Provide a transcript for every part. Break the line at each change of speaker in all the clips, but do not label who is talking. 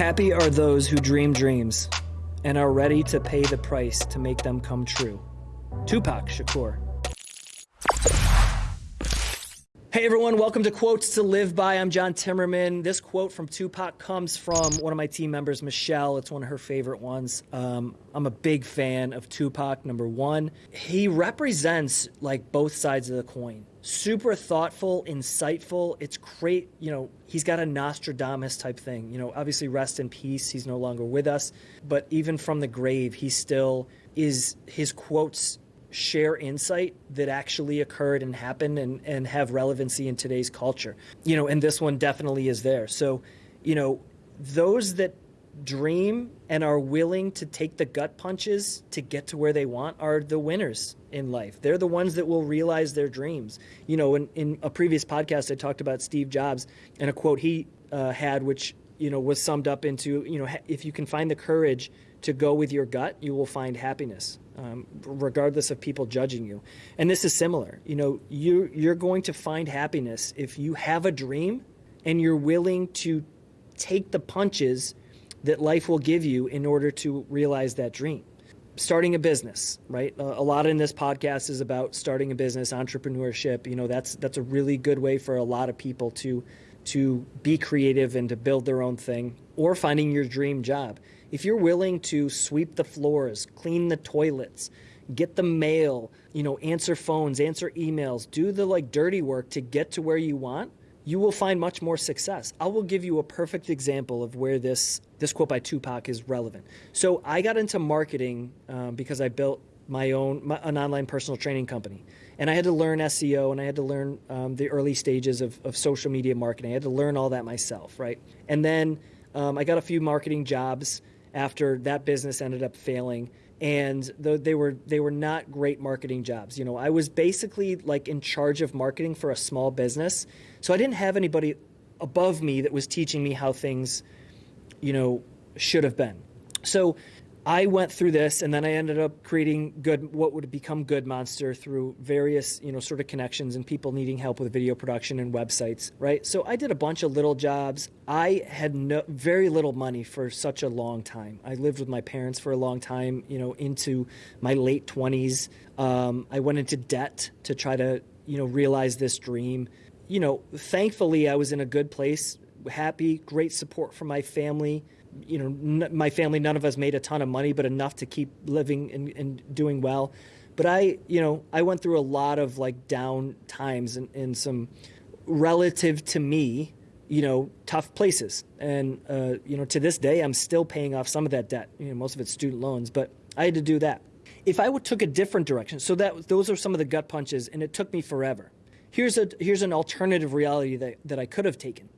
Happy are those who dream dreams and are ready to pay the price to make them come true. Tupac Shakur. Hey everyone, welcome to Quotes to Live By. I'm John Timmerman. This quote from Tupac comes from one of my team members, Michelle. It's one of her favorite ones. Um, I'm a big fan of Tupac, number one. He represents like both sides of the coin. Super thoughtful, insightful. It's great. You know, he's got a Nostradamus type thing. You know, obviously, rest in peace. He's no longer with us. But even from the grave, he still is, his quotes share insight that actually occurred and happened and, and have relevancy in today's culture. You know, and this one definitely is there. So, you know, those that dream and are willing to take the gut punches to get to where they want are the winners in life. They're the ones that will realize their dreams. You know, in, in a previous podcast, I talked about Steve Jobs and a quote he uh, had, which, you know, was summed up into, you know, if you can find the courage to go with your gut, you will find happiness um, regardless of people judging you. And this is similar. You know, you you're going to find happiness if you have a dream and you're willing to take the punches that life will give you in order to realize that dream. Starting a business, right? a lot in this podcast is about starting a business, entrepreneurship. You know, that's that's a really good way for a lot of people to to be creative and to build their own thing or finding your dream job if you're willing to sweep the floors, clean the toilets, get the mail, you know, answer phones, answer emails, do the like dirty work to get to where you want, you will find much more success. I will give you a perfect example of where this this quote by Tupac is relevant. So I got into marketing um, because I built my own my, an online personal training company, and I had to learn SEO and I had to learn um, the early stages of, of social media marketing. I had to learn all that myself, right? And then um, I got a few marketing jobs after that business ended up failing and though they were they were not great marketing jobs. You know, I was basically like in charge of marketing for a small business, so I didn't have anybody above me that was teaching me how things, you know, should have been. So I went through this and then I ended up creating good what would become Good Monster through various, you know, sort of connections and people needing help with video production and websites, right? So I did a bunch of little jobs. I had no, very little money for such a long time. I lived with my parents for a long time, you know, into my late 20s. Um, I went into debt to try to, you know, realize this dream. You know, thankfully I was in a good place, happy, great support from my family you know, my family, none of us made a ton of money, but enough to keep living and, and doing well. But I, you know, I went through a lot of like down times and, and some relative to me, you know, tough places. And, uh, you know, to this day, I'm still paying off some of that debt. You know, most of it's student loans, but I had to do that. If I would took a different direction, so that those are some of the gut punches, and it took me forever. Here's a here's an alternative reality that, that I could have taken.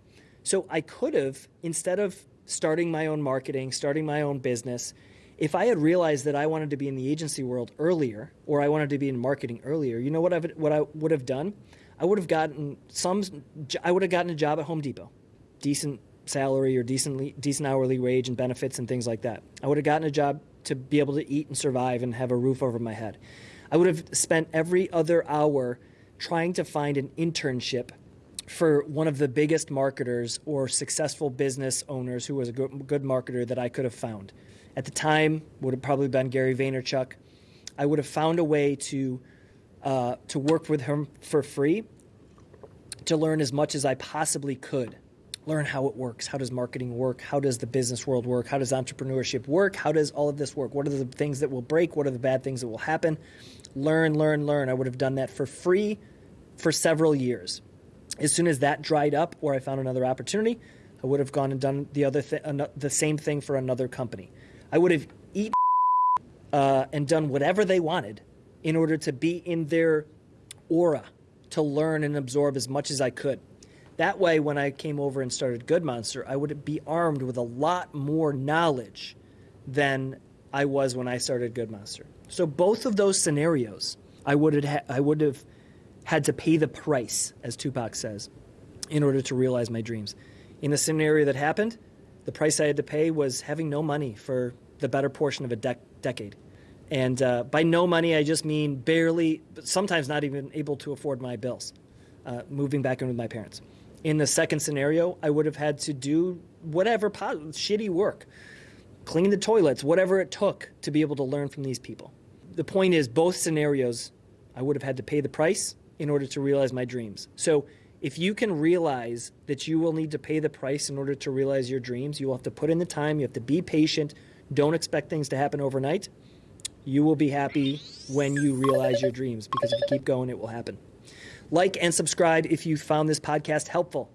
So I could have, instead of starting my own marketing, starting my own business, if I had realized that I wanted to be in the agency world earlier, or I wanted to be in marketing earlier, you know what I what I would have done? I would have gotten some. I would have gotten a job at Home Depot, decent salary or decently decent hourly wage and benefits and things like that. I would have gotten a job to be able to eat and survive and have a roof over my head. I would have spent every other hour trying to find an internship for one of the biggest marketers or successful business owners who was a good, marketer that I could have found. At the time, would have probably been Gary Vaynerchuk. I would have found a way to uh, to work with him for free, to learn as much as I possibly could. Learn how it works. How does marketing work? How does the business world work? How does entrepreneurship work? How does all of this work? What are the things that will break? What are the bad things that will happen? Learn, learn, learn. I would have done that for free for several years. As soon as that dried up or I found another opportunity, I would have gone and done the other th- the same thing for another company. I would have eaten uh, and done whatever they wanted in order to be in their aura to learn and absorb as much as I could. That way, when I came over and started Good Monster, I would be armed with a lot more knowledge than I was when I started Good Monster. So both of those scenarios, I would have I would have had to pay the price, as Tupac says, in order to realize my dreams. In the scenario that happened, the price I had to pay was having no money for the better portion of a dec- decade. And uh, by no money, I just mean barely, sometimes not even able to afford my bills, uh, moving back in with my parents. In the second scenario, I would have had to do whatever po- shitty work, clean the toilets, whatever it took to be able to learn from these people. The point is, both scenarios, I would have had to pay the price in order to realize my dreams. So if you can realize that you will need to pay the price in order to realize your dreams, you will have to put in the time, you have to be patient, don't expect things to happen overnight. You will be happy when you realize your dreams because if you keep going, it will happen. Like and subscribe if you found this podcast helpful.